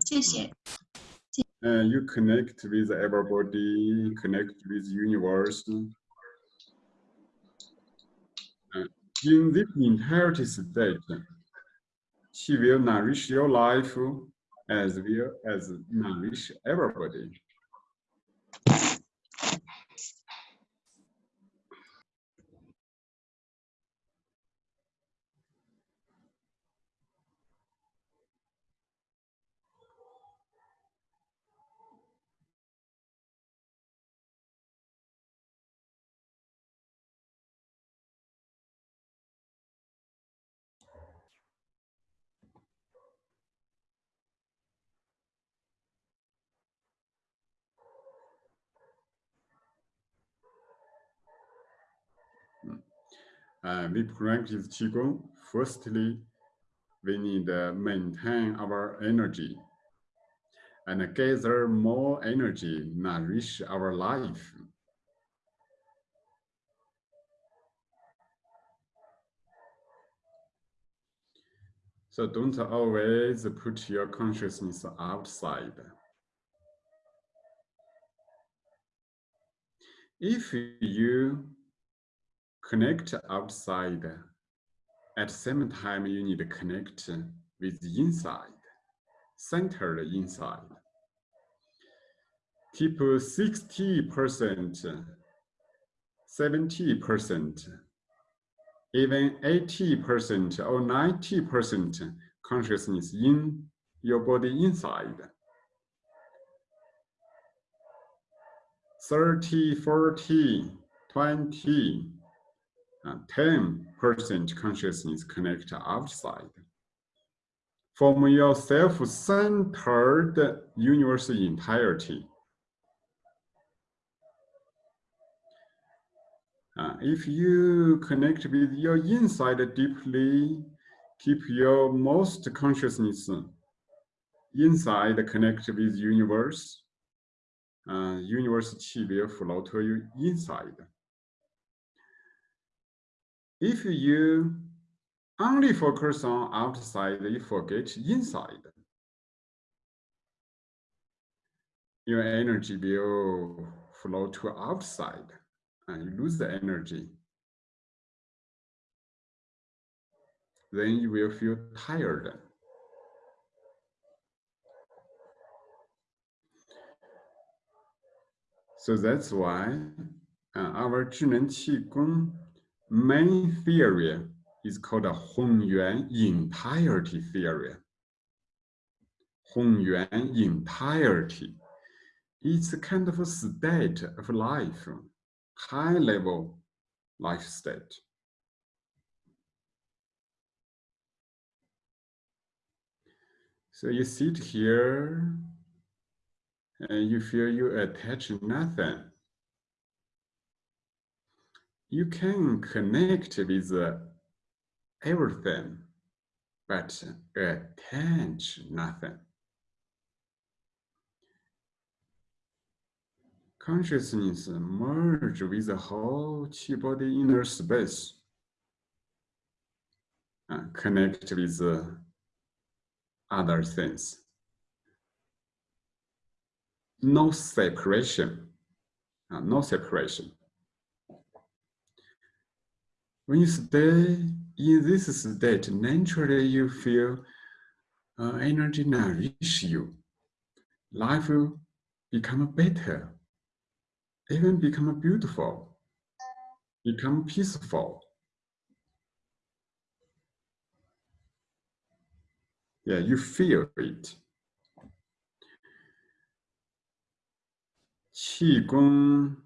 谢谢。Uh, you connect with everybody, connect with universe. Uh, in this entirety state, she will nourish your life as well as nourish everybody. 呃 we practice Qigong. Firstly, we need to maintain our energy and gather more energy, nourish our life. So don't always put your consciousness outside. If you connect outside, at same time you need to connect with inside, centered inside. Keep 60%, 70%, even 80% or 90% consciousness in your body inside. 30, 40, 20, uh, 10% consciousness connect outside. From your self-centered universe entirety. Uh, if you connect with your inside deeply, keep your most consciousness inside, connect with universe. Uh, universe chi will flow to you inside. If you only focus on outside, you forget inside. Your energy will flow to outside and you lose the energy. Then you will feel tired. So that's why uh, our 智能气功 main theory is called a Hunyuan entirety theory. Hong Hunyuan entirety. It's a kind of a state of life, high level life state. So you sit here and you feel you attach nothing you can connect with uh, everything, but attach nothing. Consciousness merge with the whole chi body inner space. Uh, connect with uh, other things. No separation. Uh, no separation. When you stay in this state, naturally you feel uh, energy nourish you. Life will become better, even become beautiful, become peaceful. Yeah, you feel it. Qigong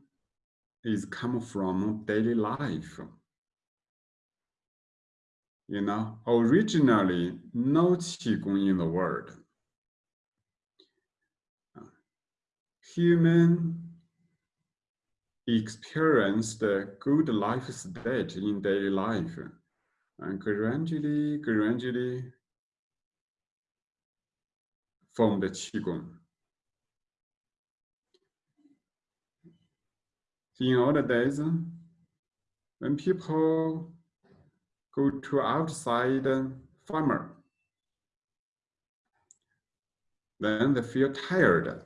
is come from daily life you know, originally no Qigong in the world. Human experienced a good life state in daily life and gradually, gradually formed the Qigong. In old days, when people go to outside farmer. Then they feel tired.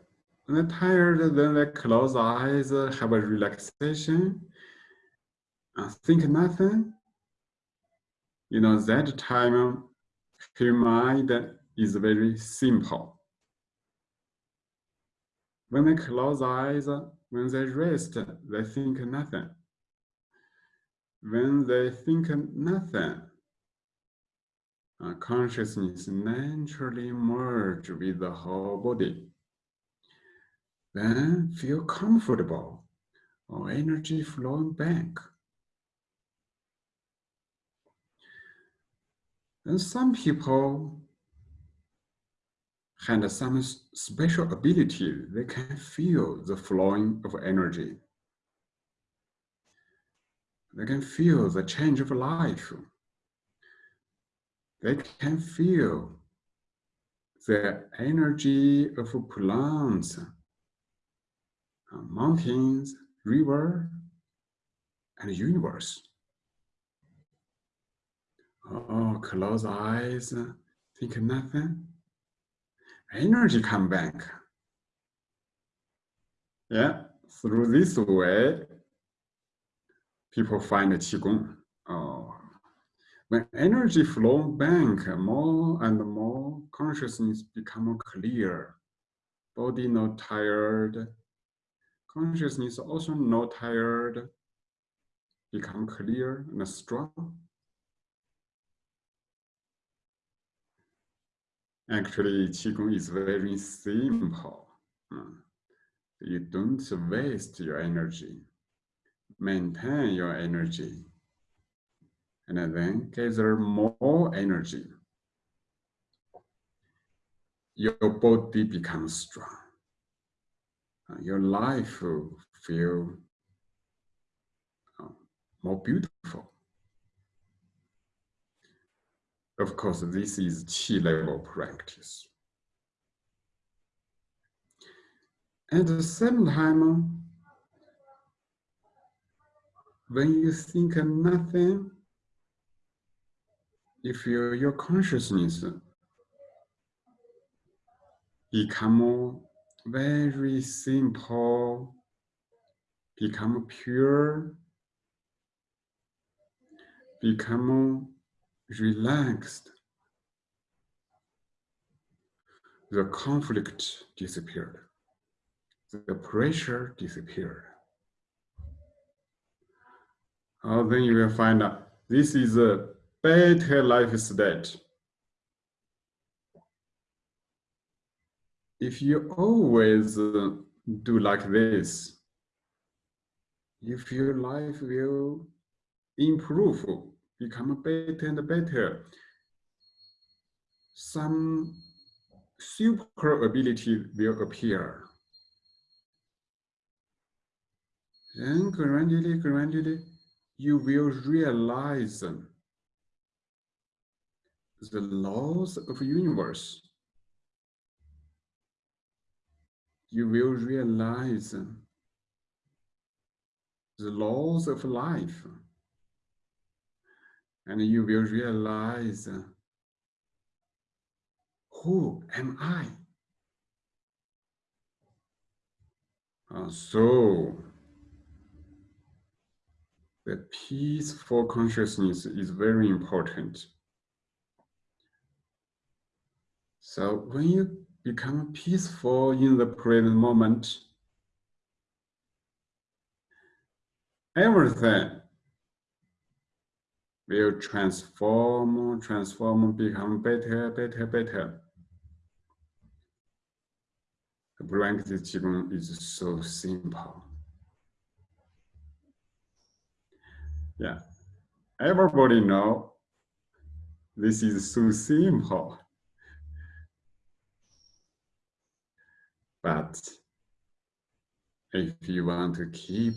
When they're tired, then they close eyes, have a relaxation, uh, think nothing. You know, that time, her mind is very simple. When they close eyes, when they rest, they think nothing. When they think nothing, uh, consciousness naturally merge with the whole body. Then feel comfortable or energy flowing back. And some people had some special ability. They can feel the flowing of energy. They can feel the change of life. They can feel the energy of plants, uh, mountains, river, and universe. Oh, close eyes, think nothing. Energy come back. Yeah, through this way, people find Qigong. Oh, uh, when energy flow back, more and more consciousness become clear. Body not tired. Consciousness also not tired. Become clear and strong. Actually, Qigong is very simple. Hmm. You don't waste your energy. Maintain your energy and then gather more energy. Your body becomes strong. Uh, your life will feel uh, more beautiful. Of course, this is Qi level practice. At the same time, when you think nothing, if you, your consciousness become very simple, become pure, become relaxed, the conflict disappeared, the pressure disappeared. Oh, then you will find out this is a better life state. If you always uh, do like this, if your life will improve, become better and better, some super ability will appear. Then gradually, gradually, you will realize the laws of universe, you will realize the laws of life. And you will realize who am I? Uh, so, the peaceful consciousness is very important. So when you become peaceful in the present moment, everything will transform, transform, become better, better, better. The practice is so simple. Yeah, everybody know this is so simple. But if you want to keep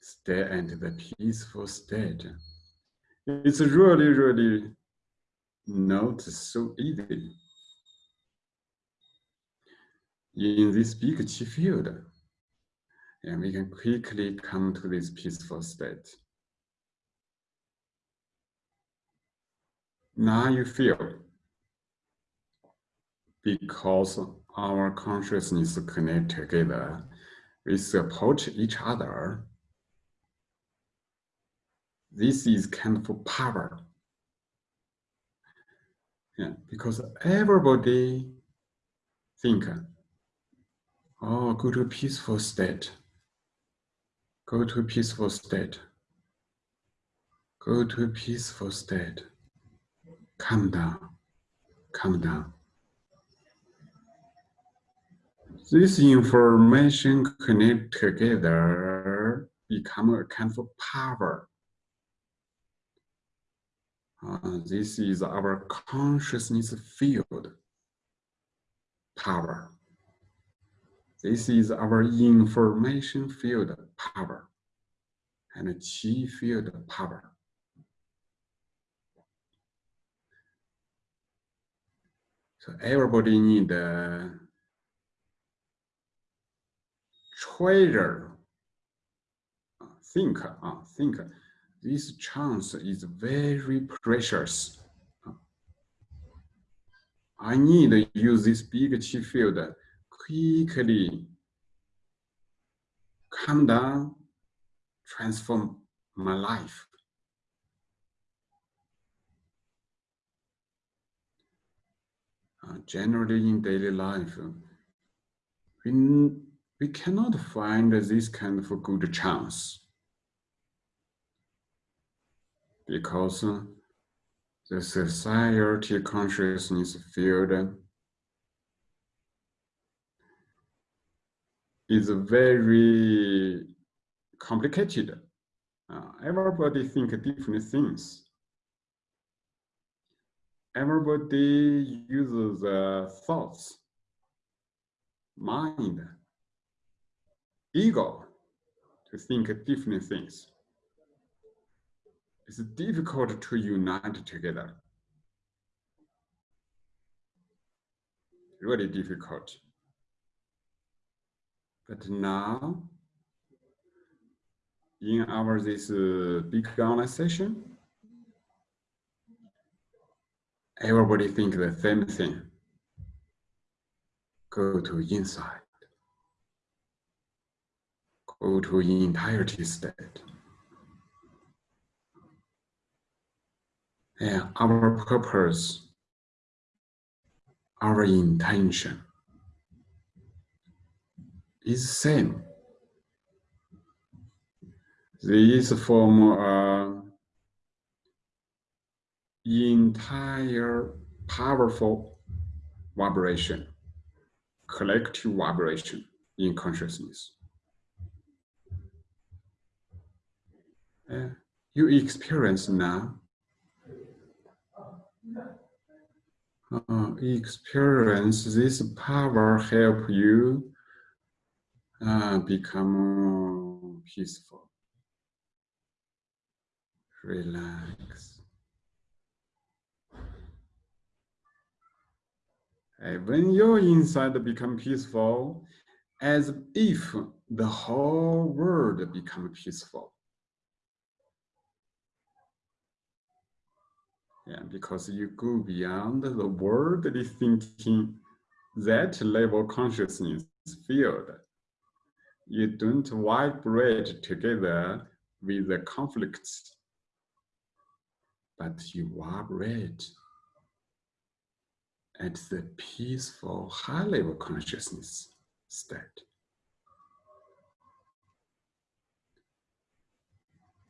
stay at the peaceful state, it's really, really not so easy. In this big field, and we can quickly come to this peaceful state. Now you feel because our consciousness connect together, we support each other. This is kind of power. Yeah, because everybody think, oh, go to peaceful state. Go to peaceful state. Go to peaceful state. Calm down. Calm down. This information connect together become a kind of power. Uh, this is our consciousness field power. This is our information field power and chi field power. So everybody need a treasure. Think, uh, think. This chance is very precious. I need to use this big chi field quickly calm down, transform my life. Uh, generally in daily life, we, we cannot find this kind of a good chance because the society consciousness field is very complicated. Uh, everybody think different things. Everybody uses uh, thoughts, mind, ego to think different things it's difficult to unite together. Really difficult. But now, in our this uh, big online session, everybody think the same thing. Go to inside. Go to entirety state. Yeah, our purpose, our intention is same. This form uh, entire powerful vibration, collective vibration in consciousness. Yeah, you experience now uh, experience this power help you uh, become peaceful. Relax. And Uh, when your inside become peaceful, as if the whole world become peaceful. Yeah, because you go beyond the worldly thinking, that level consciousness field. You don't vibrate together with the conflicts, but you vibrate at the peaceful high level consciousness state.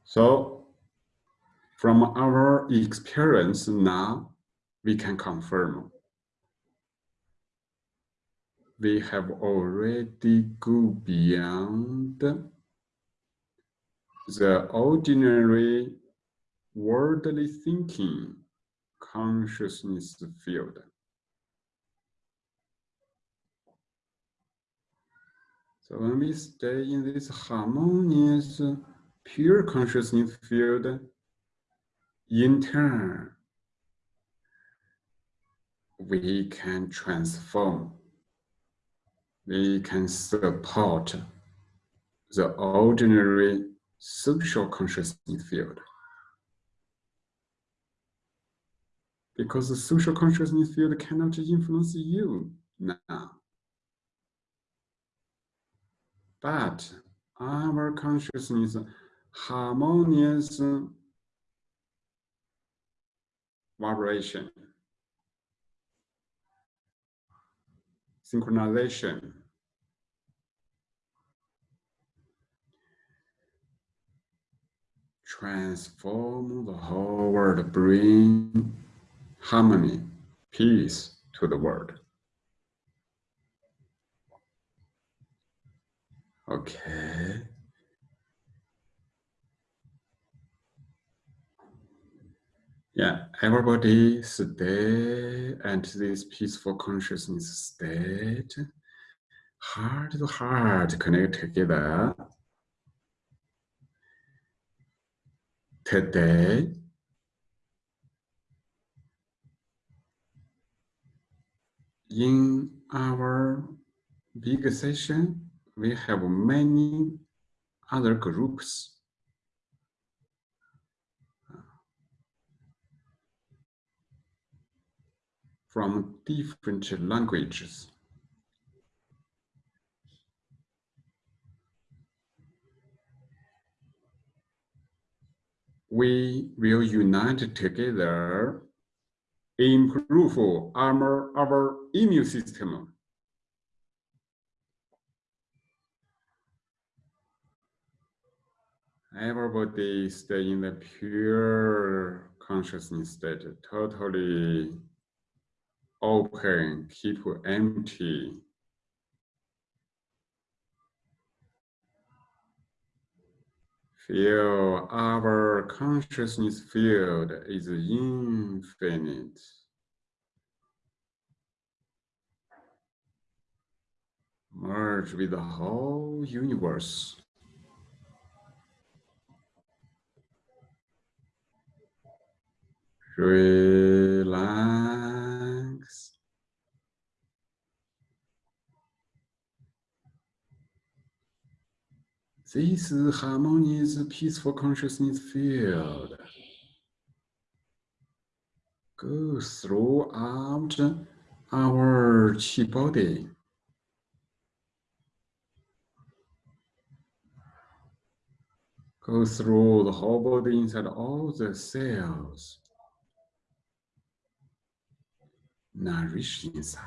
So from our experience now, we can confirm we have already go beyond the ordinary worldly thinking consciousness field. So when we stay in this harmonious, pure consciousness field, in turn, we can transform, we can support the ordinary social consciousness field. because the social consciousness field cannot influence you now. But our consciousness harmonious vibration, synchronization, transform the whole world, bring harmony, peace to the world. Okay. Yeah, everybody stay and this peaceful consciousness state. Heart to heart connect together. Today, in our big session, we have many other groups. from different languages. We will unite together, improve our, our immune system everybody stay in the pure consciousness state, totally open, keep empty. Feel our consciousness field is infinite. Merge with the whole universe. Relax. This harmonious, peaceful consciousness field goes throughout our chi body. Go through the whole body inside all the cells. Nourish inside.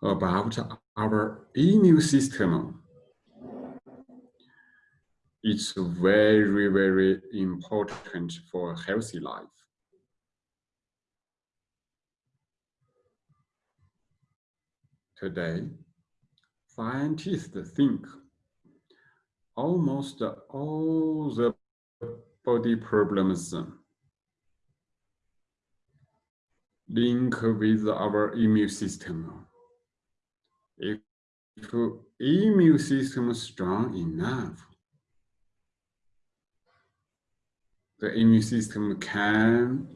About oh, our immune system, it's very, very important for a healthy life. Today, scientists think almost all the body problems link with our immune system. If, immune system is strong enough, the immune system can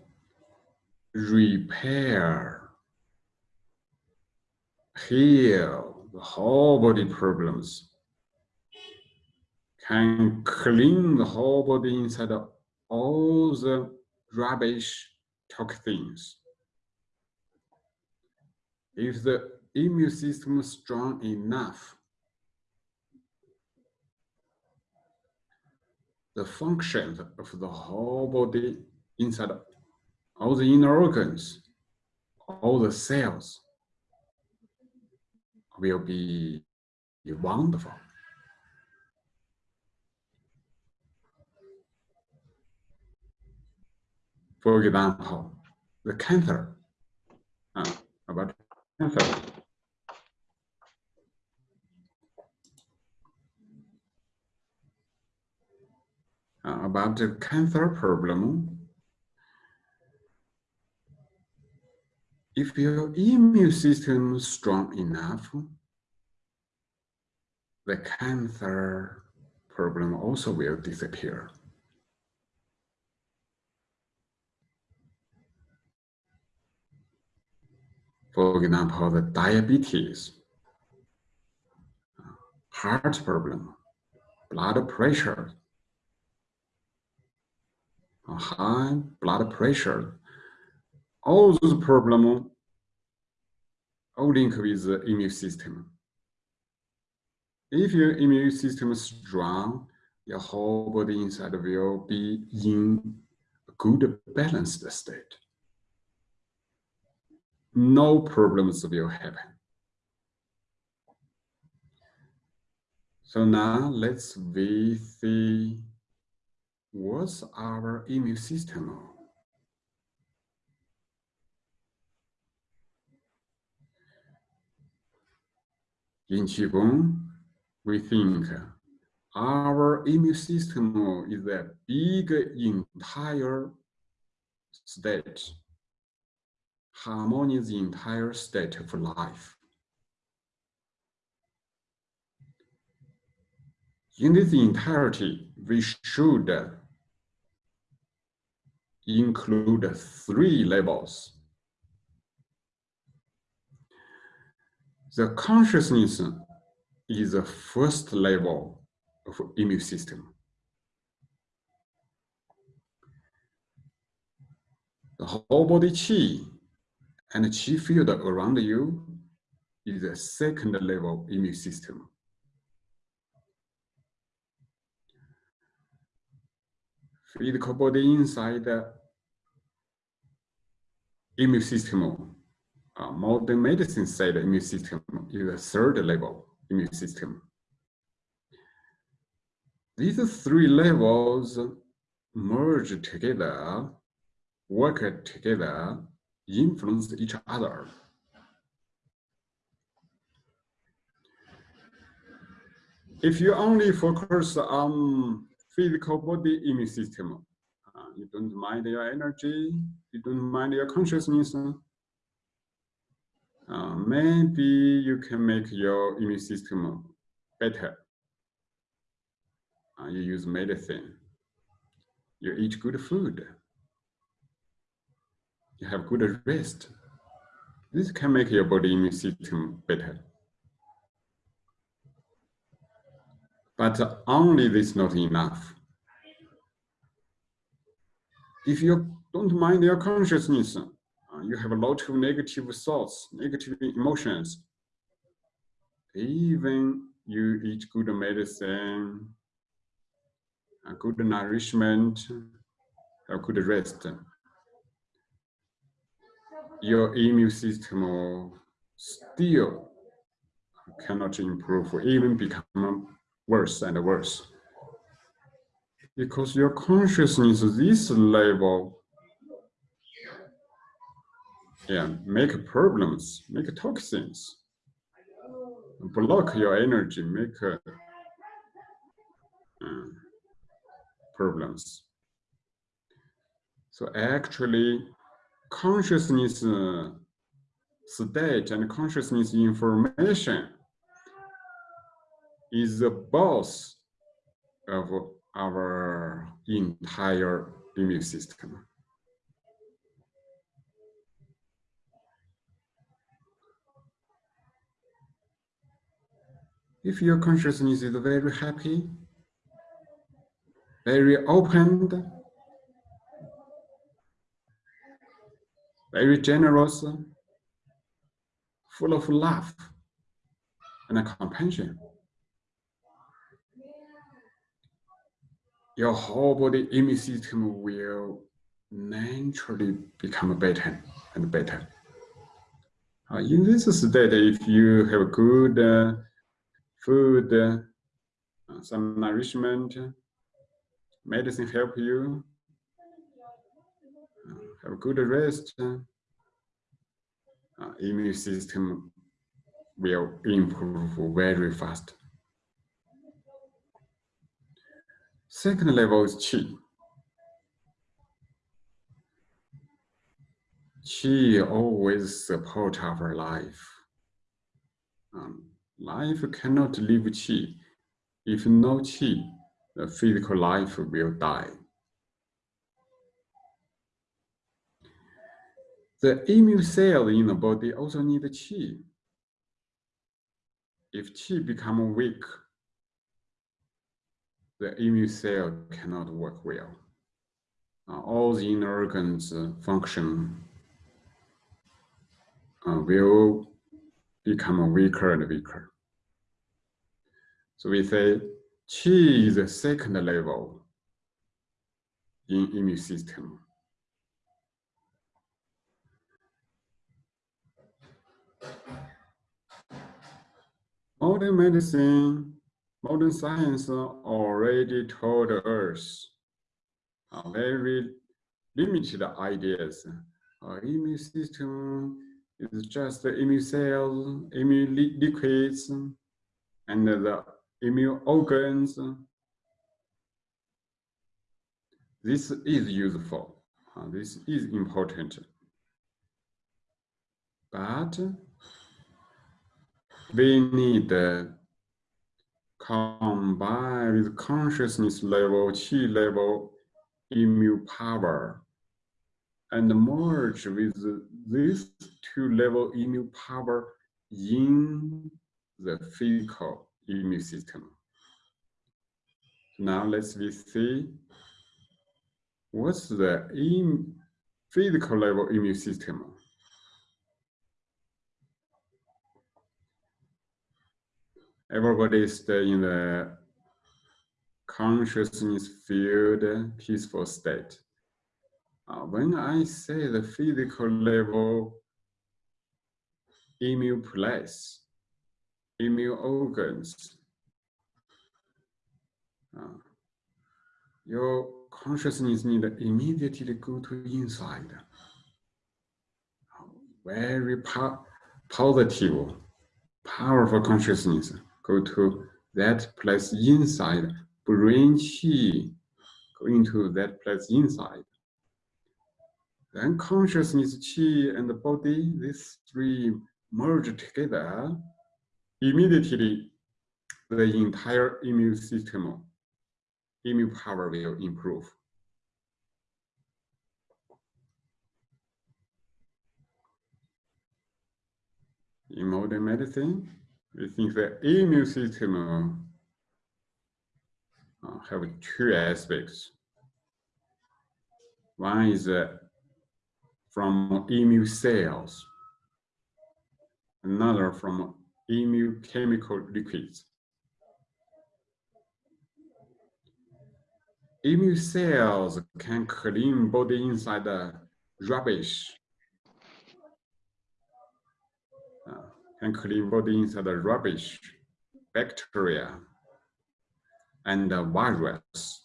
repair, heal, the whole body problems can clean the whole body inside of all the rubbish toxins. If the immune system is strong enough, the functions of the whole body inside all the inner organs, all the cells will be wonderful. For example, the cancer, uh, about cancer. Uh, about the cancer problem, if your immune system is strong enough, the cancer problem also will disappear. For example, the diabetes. heart problem, blood pressure, high blood pressure, all those problems all link with the immune system. If your immune system is strong, your whole body inside will be in a good balanced state. No problems will happen. So now let's see what's our immune system. In Qigong, we think our immune system is a big entire state, harmonious entire state of life. In this entirety, we should include three levels. The consciousness is the first level of immune system. The whole body qi and qi field around you is the second level immune system. Physical body inside the immune system. Uh, modern medicine said immune system is a third level immune system. These three levels merge together, work together, influence each other. If you only focus on physical body immune system, uh, you don't mind your energy, you don't mind your consciousness, uh, maybe you can make your immune system better uh, you use medicine, you eat good food, you have good rest. This can make your body immune system better. But only this is not enough. If you don't mind your consciousness, you have a lot of negative thoughts, negative emotions. Even you eat good medicine, a good nourishment, a good rest, your immune system still cannot improve, or even become worse and worse. Because your consciousness, this level, yeah, make problems, make toxins, block your energy, make uh, problems. So actually, consciousness uh, state and consciousness information is the boss of our entire immune system. If your consciousness is very happy, very open, very generous, full of love and compassion. Your whole body immune system will naturally become better and better. Uh, in this state, if you have a good uh, food, uh, some nourishment, medicine help you uh, have good rest, uh, immune system will improve very fast. Second level is qi. Qi always support our life. Um, life cannot live qi. If no qi, the physical life will die. The immune cell in the body also need qi. if qi become weak, the immune cell cannot work well. Uh, all the inner organs uh, function uh, will become weaker and weaker. So we say qi is the second level in immune system. Modern medicine, modern science already told us uh, very limited ideas. Our immune system is just the immune cells, immune liquids, and the immune organs. This is useful. Uh, this is important. But we need to combine with consciousness level, chi level, immune power, and merge with these two level immune power in the physical immune system. Now let's see what's the in physical level immune system. Everybody stay in the consciousness field, peaceful state. Uh, when I say the physical level immune place, immune organs, uh, your consciousness need immediately go to inside. Very po positive, powerful consciousness go to that place inside, bring chi, go into that place inside. Then consciousness, chi, and the body, these three merge together, immediately the entire immune system, immune power will improve. In modern medicine, we think the immune system uh, have two aspects. One is uh, from immune cells, another from immune chemical liquids. Immune cells can clean body inside the rubbish uh, and clean body inside the rubbish, bacteria, and the virus.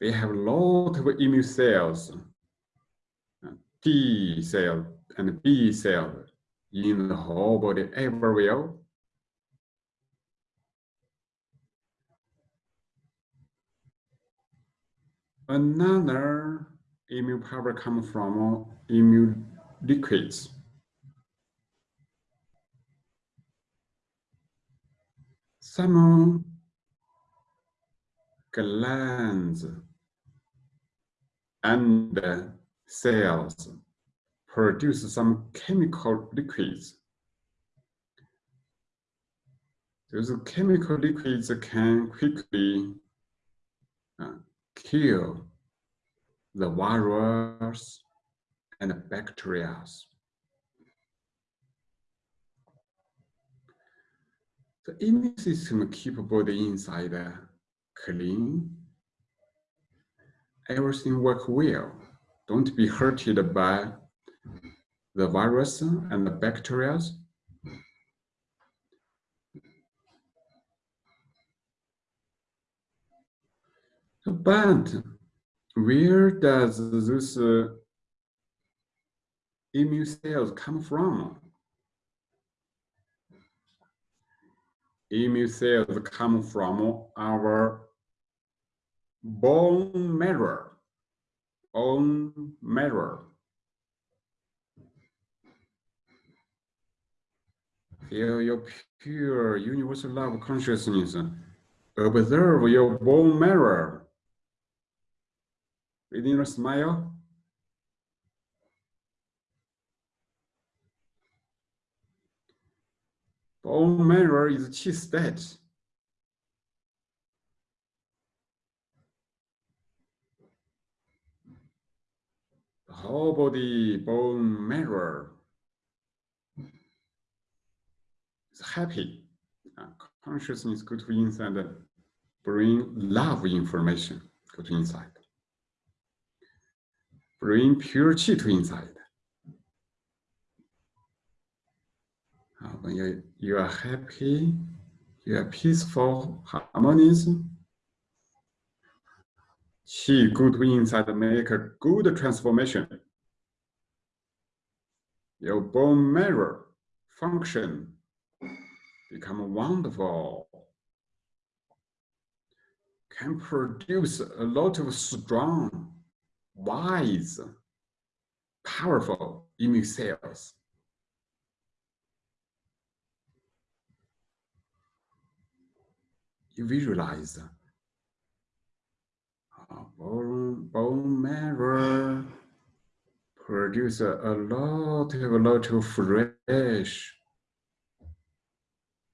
They have a lot of immune cells, T cell and B cell in the whole body everywhere Another immune power comes from immune liquids. Some glands and cells produce some chemical liquids. Those chemical liquids can quickly uh, kill the virus and bacteria. The immune system keep body inside clean. Everything work well. Don't be hurted by the virus and the bacteria. But where does this uh, immune cells come from? Immune cells come from our bone marrow, bone marrow. Feel your pure universal love consciousness. Observe your bone marrow within a smile. Bone marrow is chi state. The whole body bone marrow is happy. Uh, consciousness go to inside, bring love information go to inside. Bring pure chi to inside. Uh, when you, you are happy, you are peaceful, harmonious, Qi go to inside make a good transformation. Your bone marrow function become wonderful. Can produce a lot of strong, wise, powerful immune cells. you visualize bone, bone marrow produce a, a lot of a lot of fresh,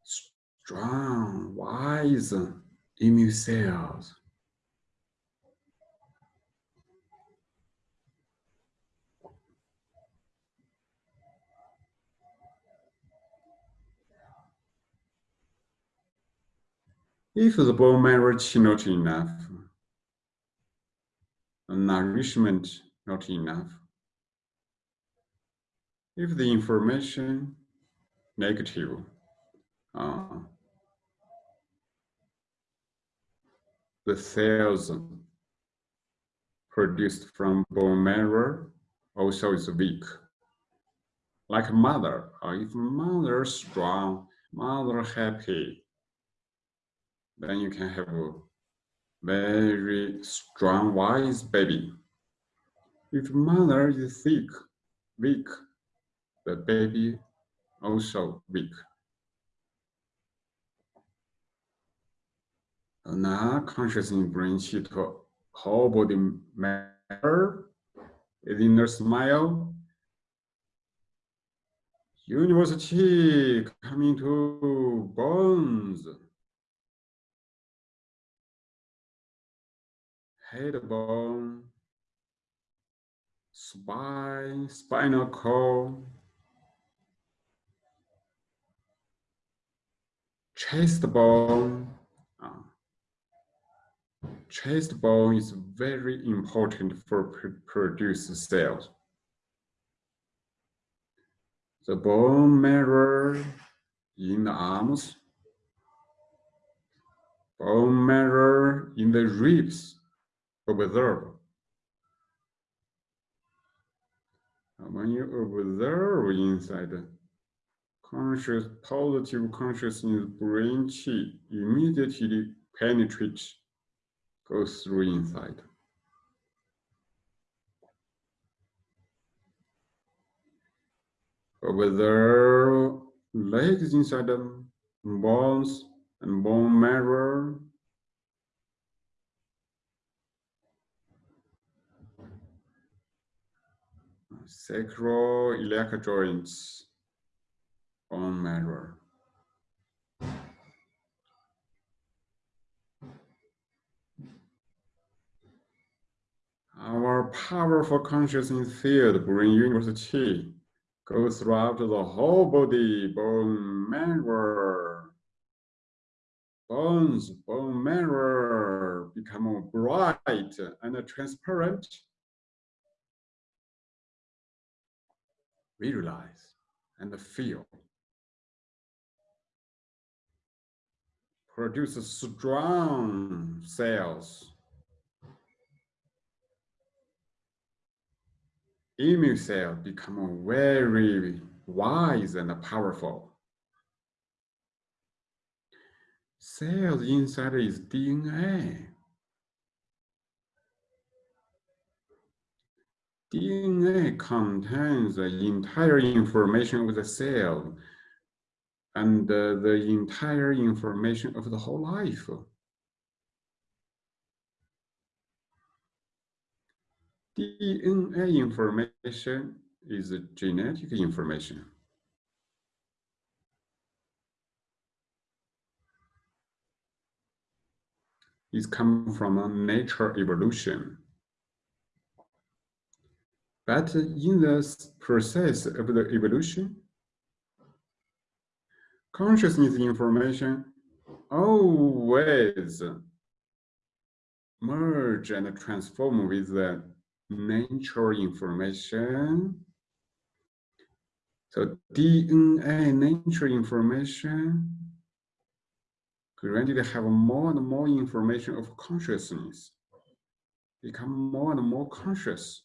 strong, wise immune cells. If the bone marrow is not enough, nourishment not enough, if the information negative, uh, the cells produced from bone marrow also is weak. Like mother, or if mother strong, mother happy, then you can have very strong, wise baby. If mother is sick, weak, the baby also weak. Now consciously brings qi to whole body matter within the smile. Universal qi coming to bones. Head bone, spine, spinal cord, ah. chest bone. Chest bone is very important for pr produce cells. The bone marrow in the arms, bone marrow in the ribs, observe. When you observe inside, conscious, positive consciousness brain chi immediately penetrates, goes through inside. Observe legs inside them, bones and bone marrow sacroiliac joints, bone marrow. Our powerful consciousness field bring university goes throughout the whole body, bone marrow. Bones, bone marrow become bright and transparent visualize and feel. Produce strong cells. Immune cells become very wise and powerful. Cells inside is DNA. DNA contains the entire information of the cell and uh, the entire information of the whole life. DNA information is genetic information. It's come from a nature evolution. But in the process of the evolution, consciousness information always merge and transform with the nature information. So DNA nature information gradually have more and more information of consciousness, become more and more conscious.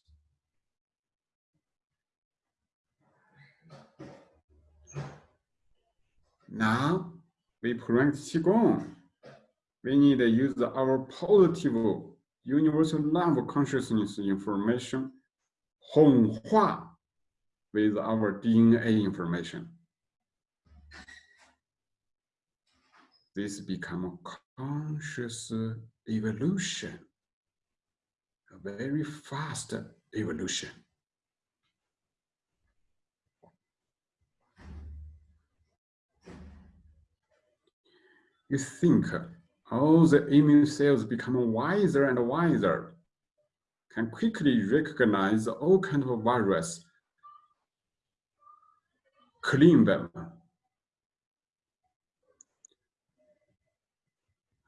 Now we practice Qigong. We need to use our positive universal love consciousness information 混化 with our DNA information. This become a conscious evolution, a very fast evolution. You think all the immune cells become wiser and wiser, can quickly recognize all kinds of virus, clean them.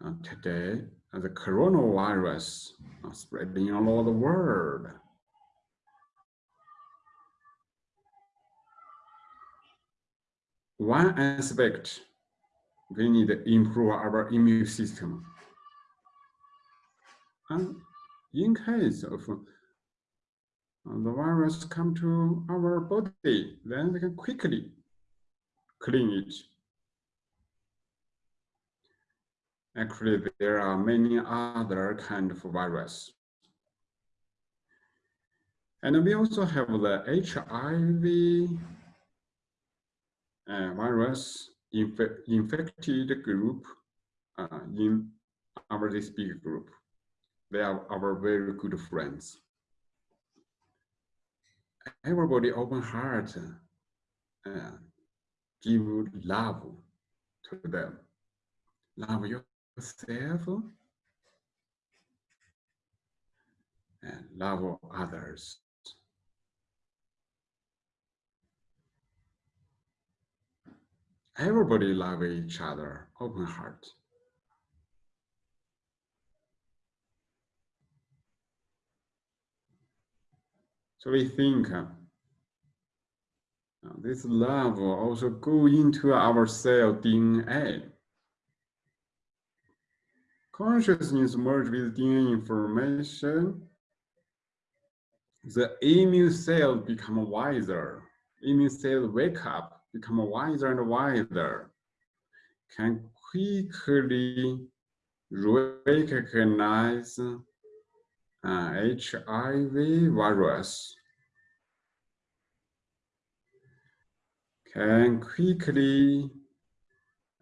Uh, today, the coronavirus is spreading all over the world. One aspect we need to improve our immune system. And in case of uh, the virus come to our body, then we can quickly clean it. Actually, there are many other kind of virus. And we also have the HIV uh, virus inf infected group uh, in our this big group. They are our very good friends. Everybody open heart, uh, give love to them. Love yourself and love others. Everybody love each other, open heart. So we think uh, this love will also go into our cell DNA. Consciousness merge with DNA information. The immune cell become wiser. Immune cell wake up become wiser and wiser, can quickly recognize uh, HIV virus, can quickly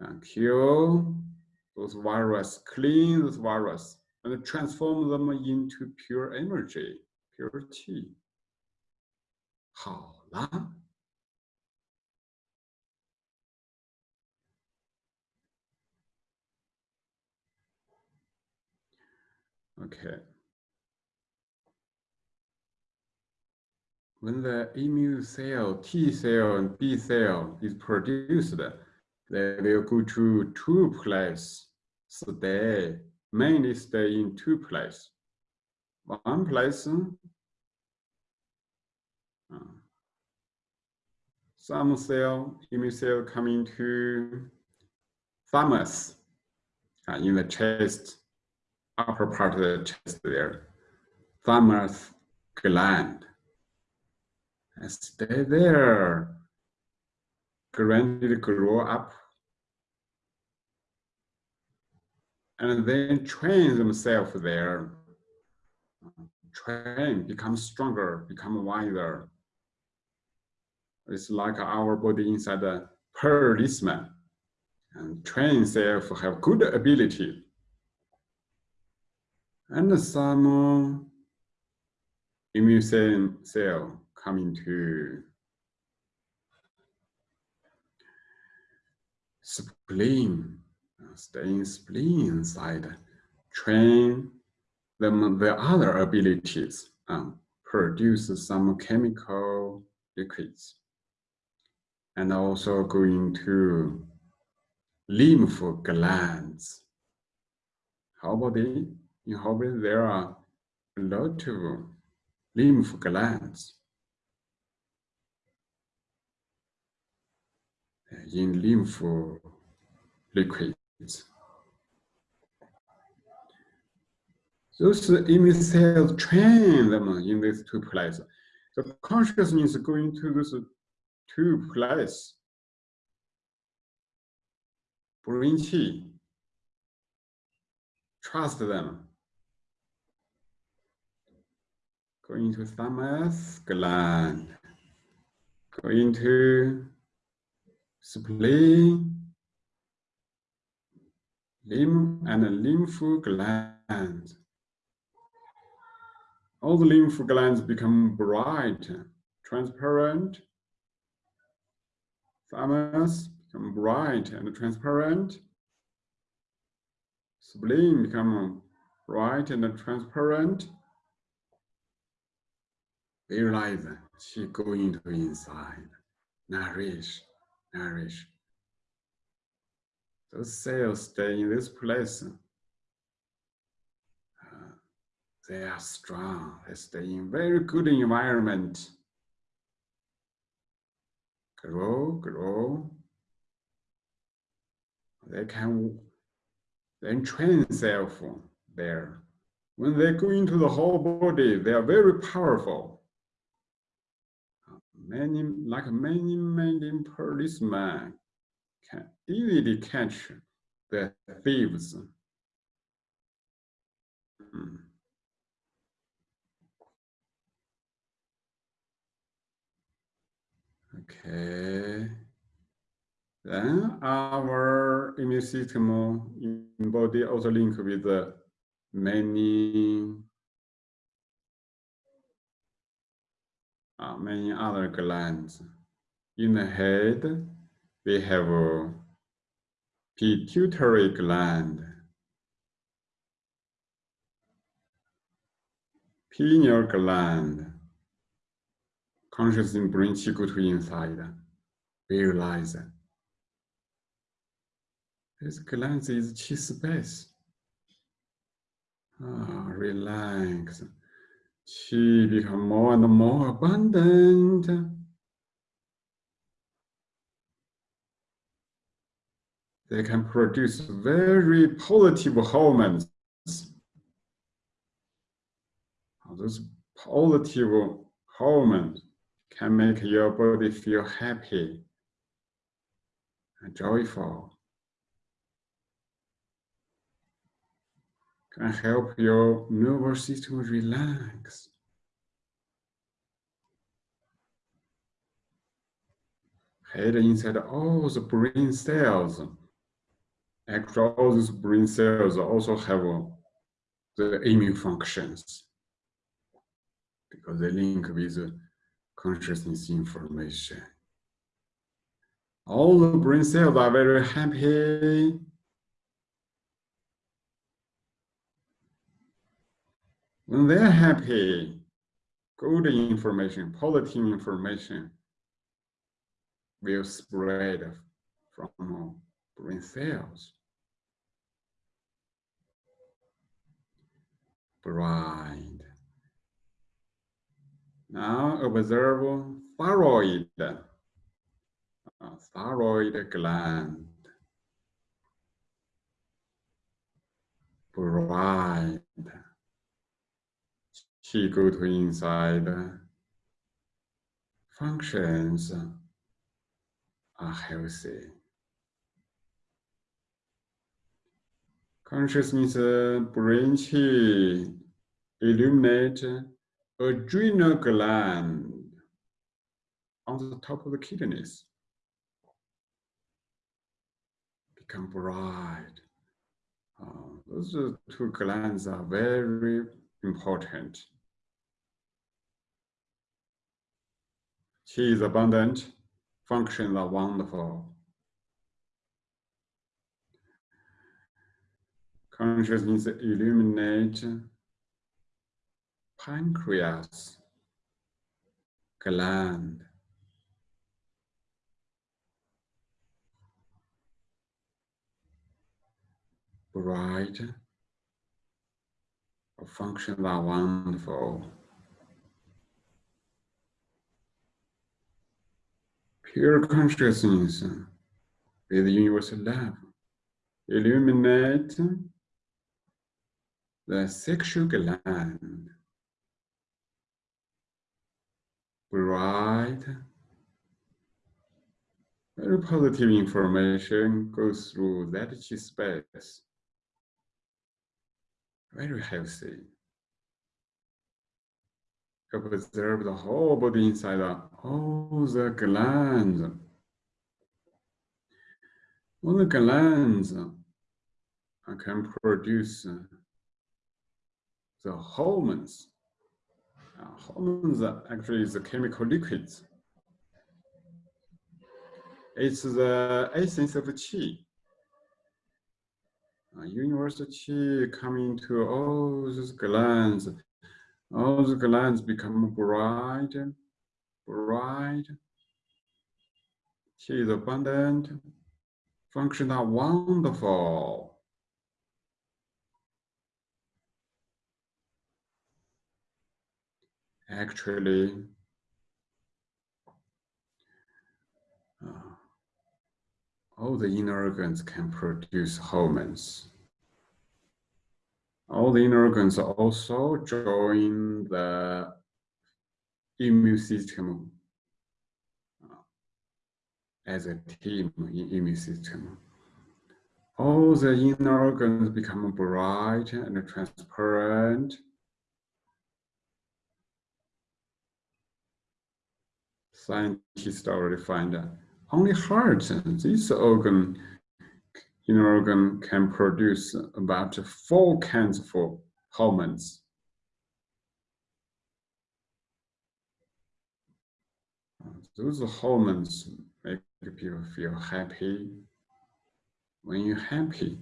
uh, kill those virus, clean those virus, and transform them into pure energy, pure qi. 好了。Okay. When the immune cell, T cell and B cell is produced, they will go to two places, stay, mainly stay in two places. One place, uh, some cell, immune cell come into thymus uh, in the chest upper part of the chest there, thymus gland. And stay there, gradually grow up, and then train themselves there. Train, become stronger, become wiser. It's like our body inside a policeman. And train self have good ability and some immune cell coming to spleen, staying spleen side, train them the other abilities, um, produce some chemical liquids, and also going to lymph glands. How about the, in Hobby, there are a lot of lymph glands. in lymph liquids. Those immune cells train them in these two places. The consciousness going to those two places. Bring qi. Trust them. Going to thymus gland. Going to spleen, ah, lymph and lymph glands. All the lymph glands become bright, transparent. Thymus become bright and transparent. Spleen become bright and transparent. Realize she go into inside, nourish, nourish. Those cells stay in this place. Uh, they are strong. They stay in very good environment. Grow, grow. They can then train themselves there. When they go into the whole body, they are very powerful many, like many, many policemen can easily catch the thieves. Hmm. Okay. Then our immune system in body also link with many uh, many other glands. In the head, we have a pituitary gland, pineal gland, consciousness bring qi go to inside, realize This gland is qi space. Ah, relax. Qi become more and more abundant. They can produce very positive hormones. Those positive hormones can make your body feel happy and joyful. Can help your nervous system relax. Head inside all the brain cells. Actually, all these brain cells also have uh, the immune functions because they link with consciousness information. All the brain cells are very happy When they're happy, good information, positive information will spread from brain cells. Bright. Now observe thyroid, uh, thyroid gland. Bright he go to inside functions are healthy. Consciousness qi illuminate adrenal gland on the top of the kidneys. Become bright. Uh, those two glands are very important Qi is abundant, functions are wonderful. Consciousness illuminate pancreas, gland, bright, functions are wonderful. Pure consciousness with universal love illuminate the sexual gland. Bright, very positive information goes through that space. Very healthy. Observe the whole body inside all the glands. All the glands can produce the hormones. Uh, hormones actually is the chemical liquids. It's the essence of qi. Uh, universal qi coming to all those glands. All the glands become bright, bright. She is abundant. Function are wonderful. actually uh, all the inner organs can produce hormones. All the inner organs also join the immune system. Uh, as a team in immune system. All the inner organs become bright and transparent. Scientists already find that only heart, this organ, inner organ can produce about four kinds of hormones. Those hormones make people feel happy. When you're happy,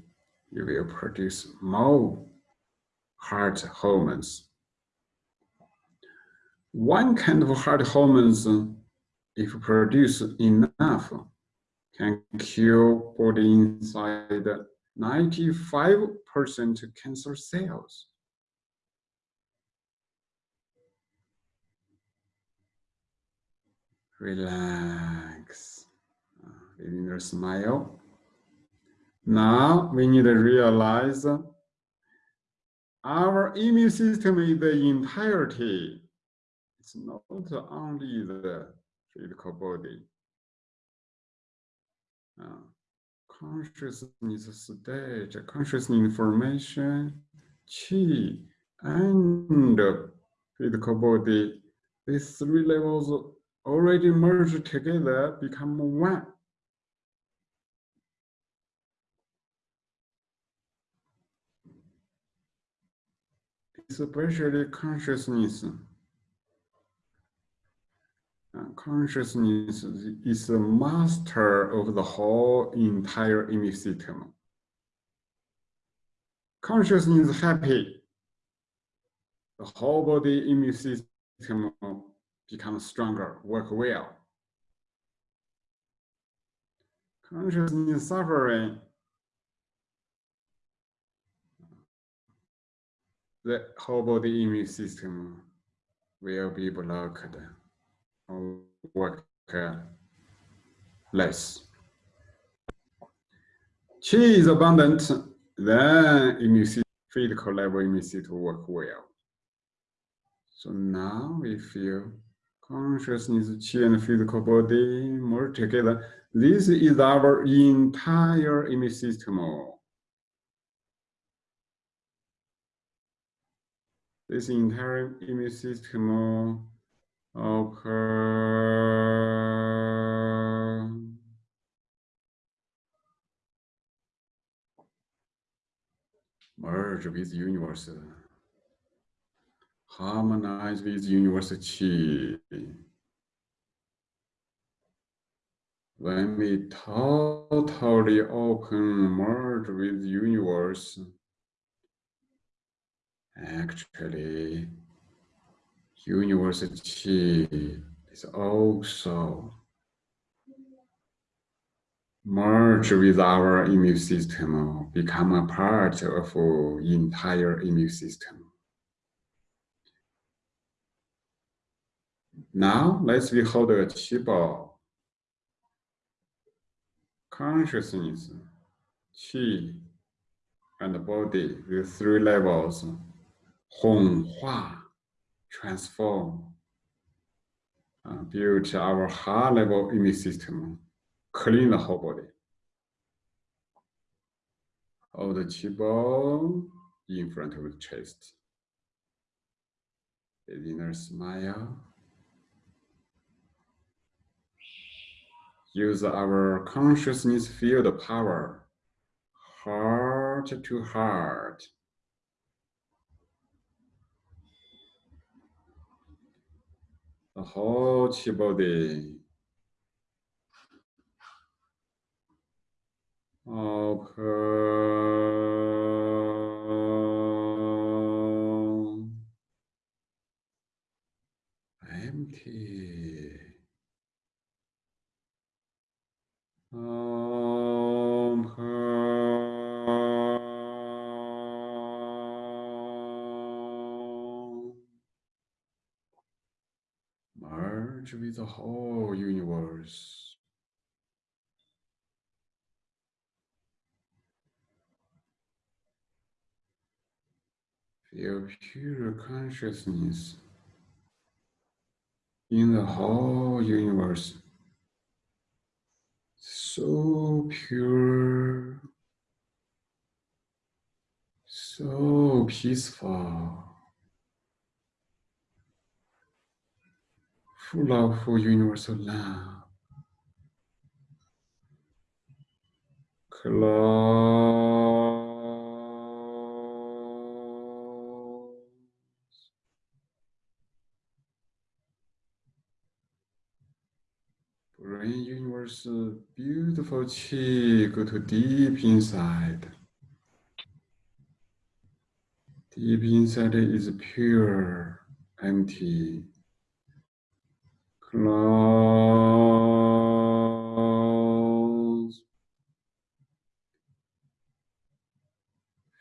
you will produce more heart hormones. One kind of heart hormones if produced enough, can kill body inside 95% cancer cells. Relax, ah, leaving a smile. Now we need to realize our immune system is the entirety. It's not only the physical body. Consciousness state, conscious information, chi, and physical body, these three levels already merged together, become one. Especially consciousness consciousness is the master of the whole entire immune system. Consciousness is happy. The whole body immune system becomes stronger, work well. Consciousness suffering. The whole body immune system will be blocked work less. Qi is abundant, then immune physical level immune system work well. So now we feel consciousness, qi and physical body more together. This is our entire immune system. This entire immune system Okay. Merge with universe. Harmonize with universe chi. when we totally open, merge with universe, actually, universe chi is also merge with our immune system, become a part of entire immune system. Now let's behold the Qi consciousness, Qi, and body with three levels, Hong, Hua, transform, uh, build our high level immune system, clean the whole body. Hold the Qi in front of the chest. The inner smile. use our consciousness field power, heart to heart. The whole chi body. The whole universe. Feel pure consciousness in the whole universe so pure, so peaceful, full of universal love. Close. Brain universal beautiful chi, go to deep inside. Deep inside is pure, empty. Close.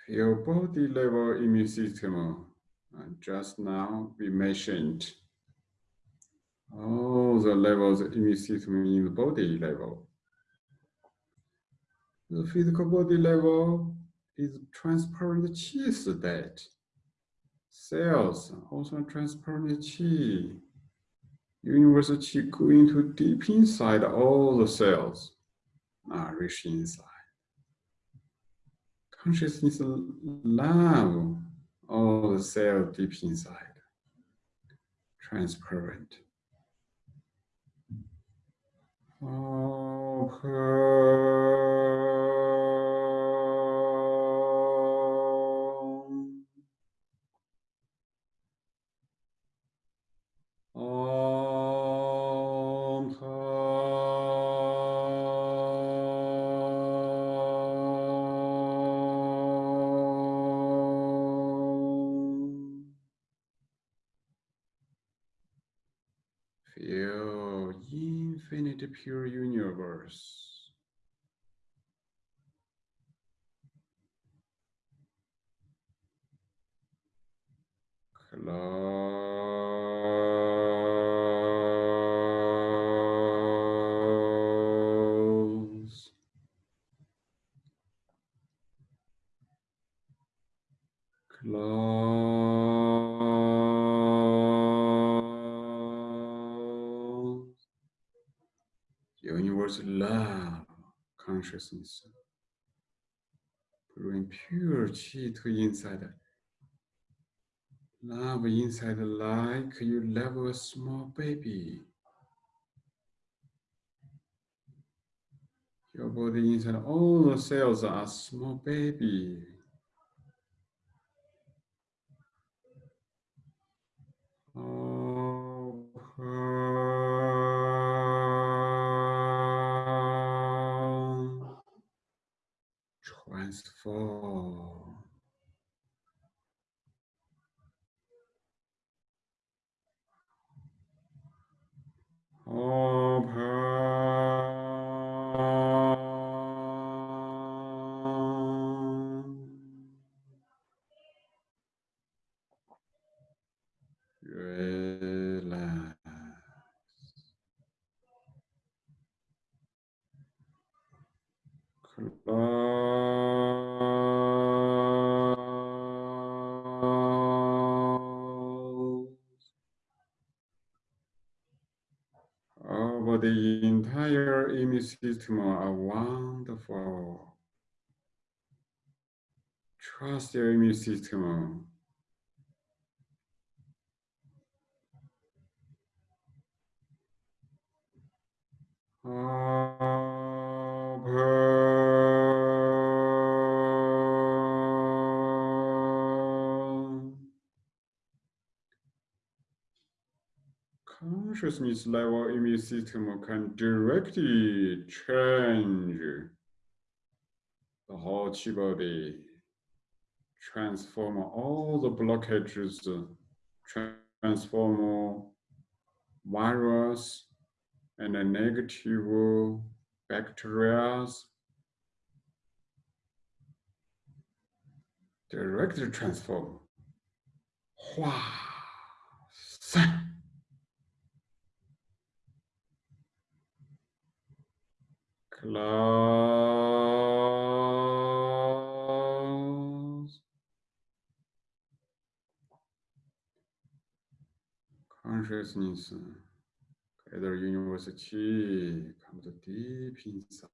Feel body level immune system. Just now we mentioned all the levels of immune system in the body level. The physical body level is transparent chi state. Cells also transparent chi. Universal chi going to deep inside all the cells, nourish inside. Consciousness love all the cells deep inside, transparent. Pure universe. Consciousness. Bring pure chi to inside. Love inside like you love a small baby. Your body inside, all the cells are small baby. Are wonderful. Trust your immune system. Open. Consciousness level immune system can directly change the whole body, transform all the blockages, transform virus and negative bacteria directly transform. 化散。Close. Consciousness, gather universal chi, come to deep inside.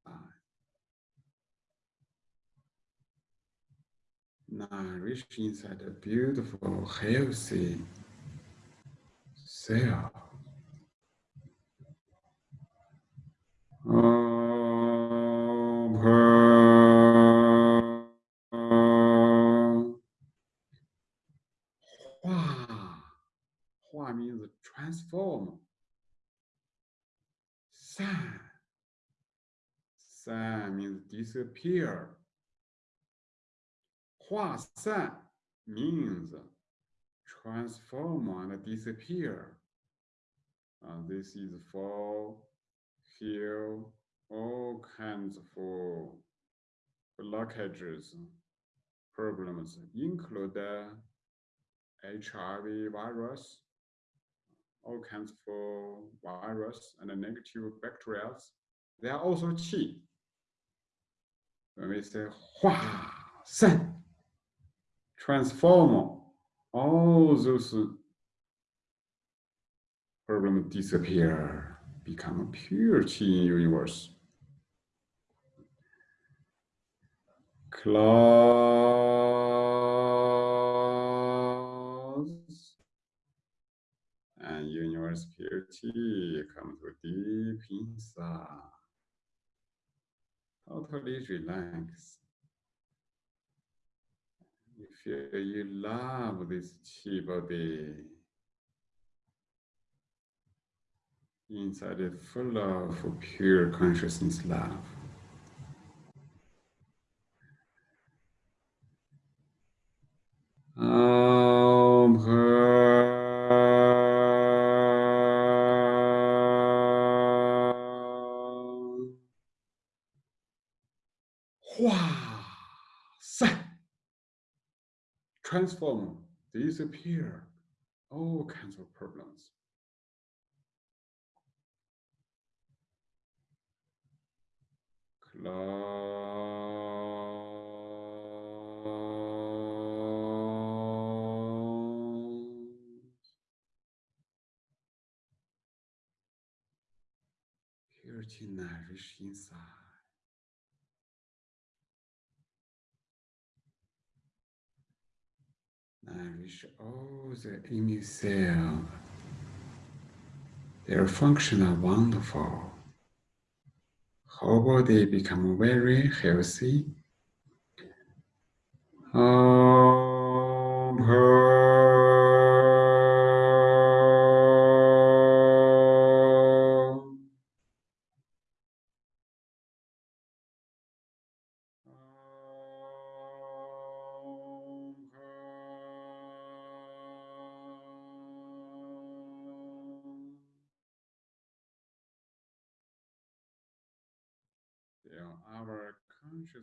Nourish inside a beautiful, healthy self. Disappear. 化散 means transform and disappear. Uh, this is for heal all kinds of blockages, problems, include HIV virus, all kinds of virus and negative bacteria. They are also qi. When we say 化散, transform all oh, those problems disappear, become a pure chi universe. Close. And universe purity comes to deep inside. Totally relax. You feel you love this chi body. Inside it full of pure consciousness love. Om transform, disappear, all kinds of problems. Close. Purity nourish inside. Nourish all oh, the immune cell. Their function are wonderful. Whole they become very healthy. Um, Om Hum.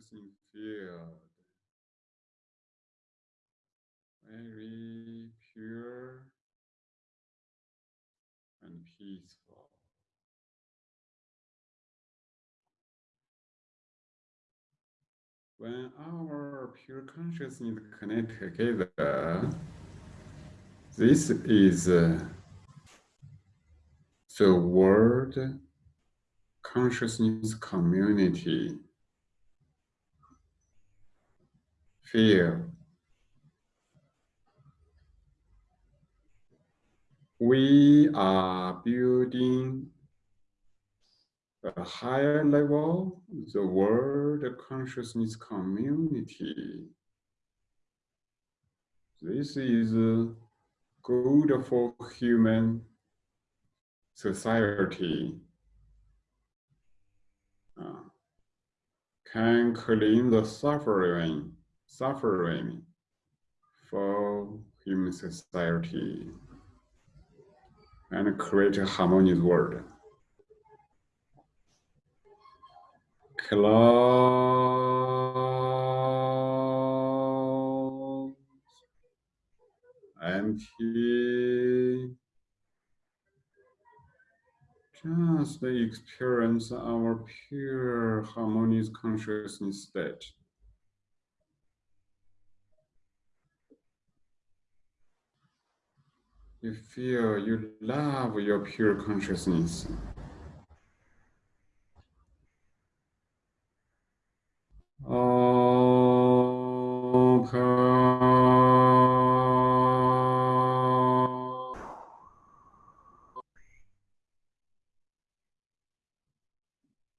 Consciousness field very pure and peaceful. When our pure consciousness connect together, this is uh, the world consciousness community. Feel we are building a higher level, the world consciousness community. This is good for human society. Uh, can clean the suffering, suffering for human society and create a harmonious world. Close, empty, just experience our pure harmonious consciousness state. You feel you love your pure consciousness.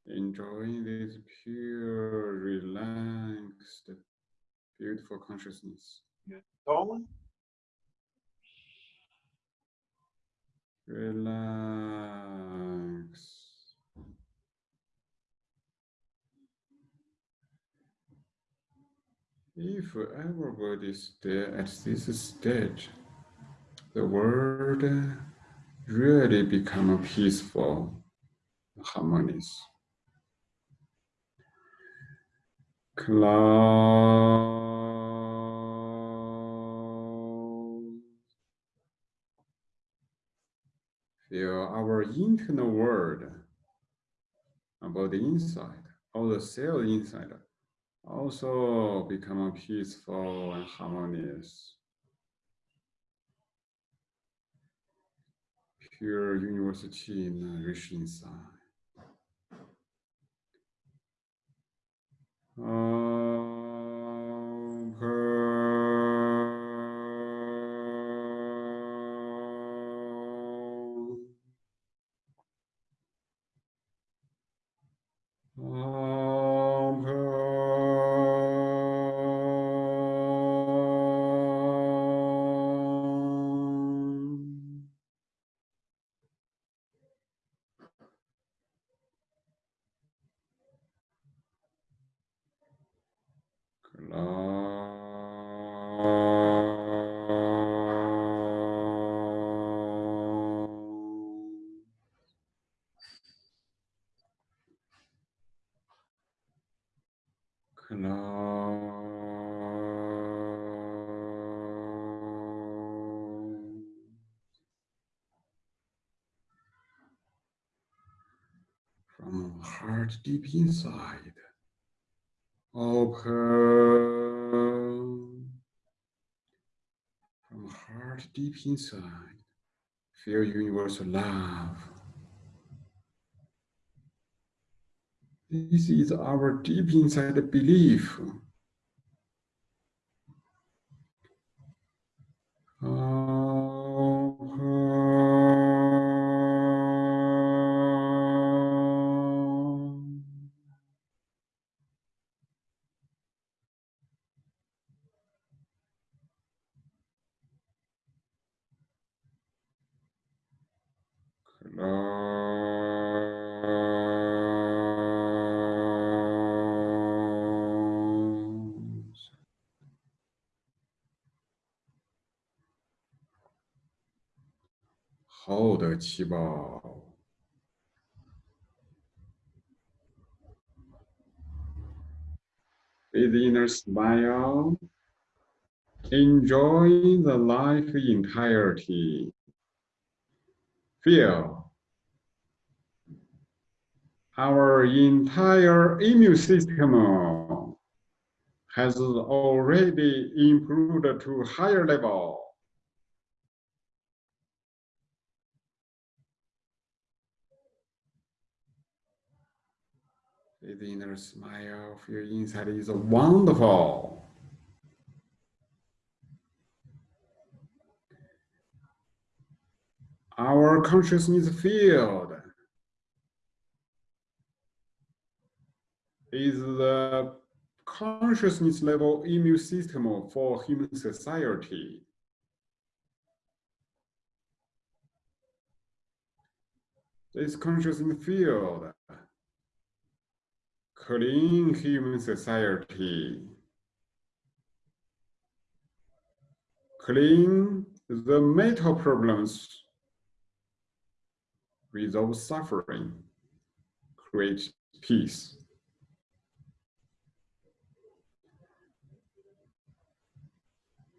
Enjoying this pure, relaxed, beautiful consciousness. Tone. Relax. If everybody stay at this stage, the world really become peaceful, harmonious. Close. Our internal world about the inside, all the cell inside also become peaceful and harmonious. Pure university nourish inside. From deep inside, open from heart deep inside, feel universal love. This is our deep inside belief. Hold the qi bao. with inner smile. Enjoy the life entirety. Feel our entire immune system uh, has already improved to higher level. The inner smile of your inside is wonderful. Our consciousness field is the consciousness level immune system for human society. This consciousness field clean human society, clean the mental problems, resolve suffering, create peace.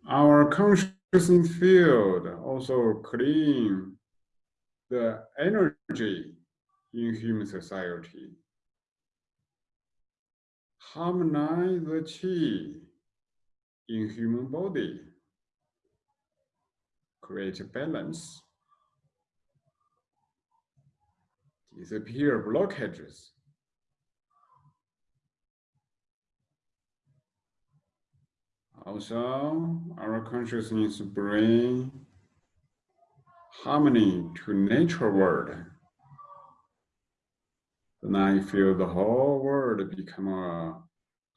Our consciousness field also clean the energy in human society harmonize the qi in human body, create a balance, disappear blockages. Also, our consciousness bring harmony to nature world. Then I feel the whole world become a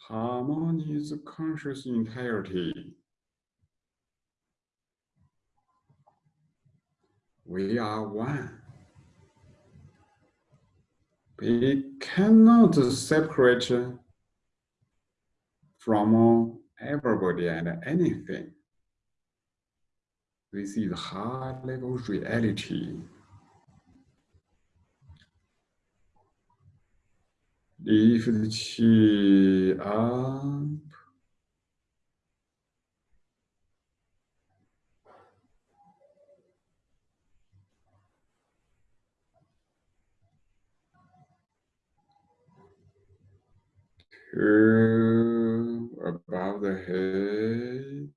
harmonious conscious entirety. We are one. We cannot separate from everybody and anything. This is high level reality. Lift up. To above the head.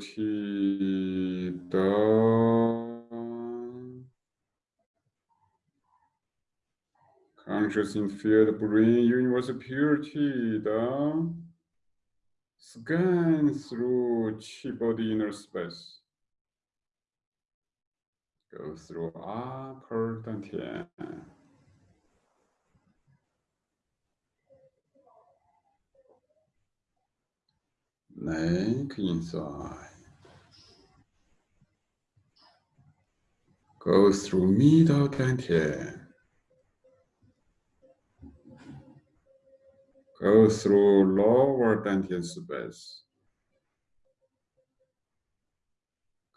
Chi down. Conscious in field bring universal purity down. Scan through chi body inner space. Go through upper dantian. Neck inside. Go through middle dantian. Go through lower dantian space.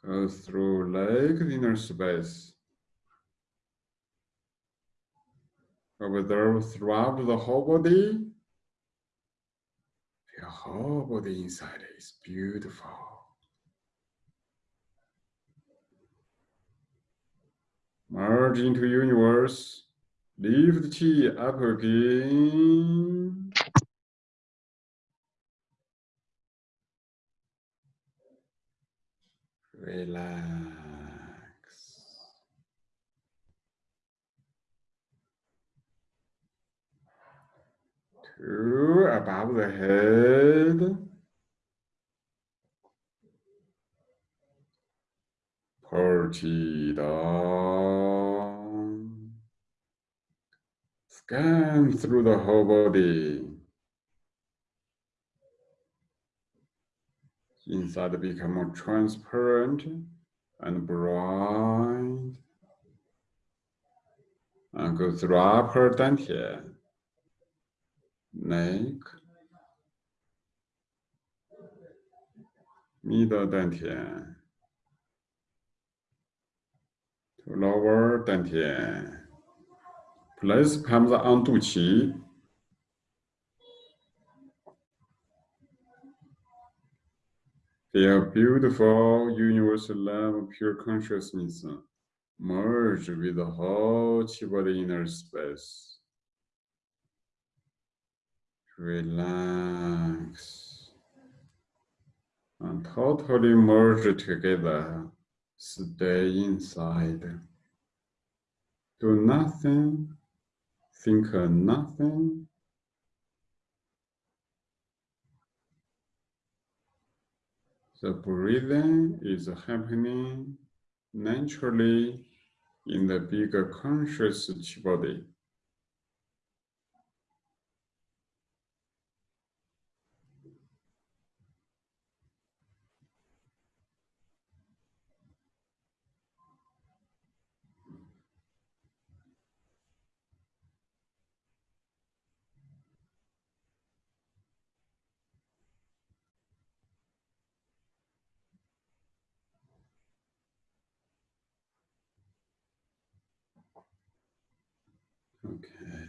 Go through leg inner space. Observe throughout the whole body. Your whole body inside is beautiful. Merge into universe. Lift the chi up again. Relax. Two above the head. Chi down. Scan through the whole body. Inside become more transparent and bright. And go through upper dantian, neck, middle dantian, to lower dantian, Place palms on 肚脐。Feel beautiful universal love, pure consciousness uh, merge with the whole body inner space. Relax and totally merge together. Stay inside. Do nothing, think nothing. The breathing is happening naturally in the bigger conscious body.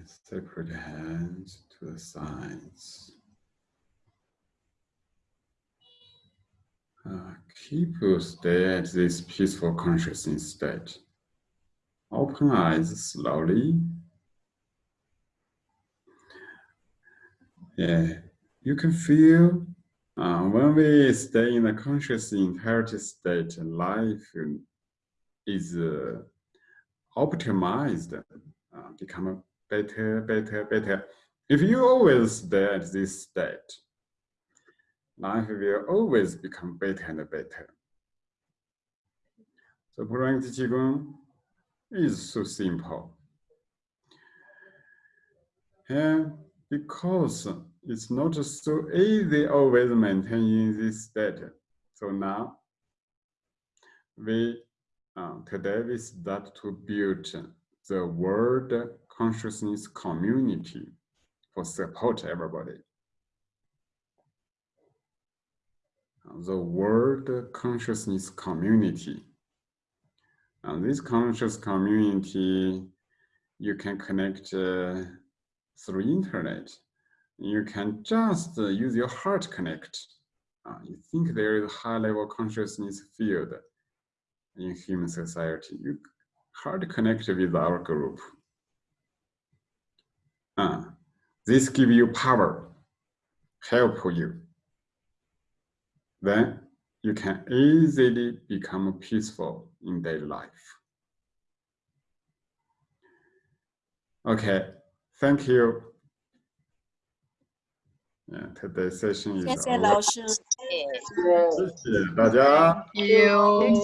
Separate hands to the sides. Uh, keep your stay at this peaceful consciousness state. Open eyes slowly. Yeah, you can feel uh, when we stay in a conscious entirety state, life is uh, optimized uh, become better, better, better. If you always stay at this state, life will always become better and better. So Purangti Qigong is so simple. And because it's not so easy always maintaining this state. So now we uh, today we start to build the world consciousness community for support everybody. The world consciousness community. And this conscious community, you can connect uh, through internet. You can just uh, use your heart connect. Uh, you think there is a high level consciousness field in human society. You hard connect with our group. Uh, this give you power, help you. Then you can easily become peaceful in daily life. Okay, thank you. Yeah, today's session is 谢谢老师。谢谢大家。谢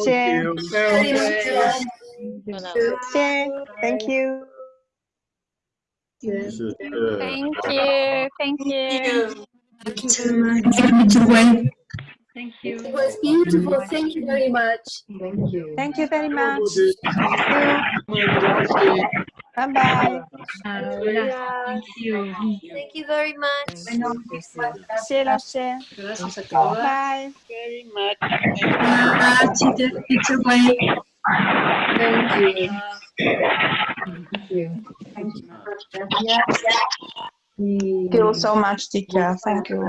谢。谢，Thank you。 Thank you. thank you. Thank you. Thank you Thank you. Thank you. It was beautiful. Thank you very much. Thank you. Thank you very much. Bye bye. Uh, yeah. Thank you. Thank you very much. Gracias. Gracias a todos. Bye. Very much. Bye. It's a way. Thank you. Thank you. Thank you so much, teacher. Thank you.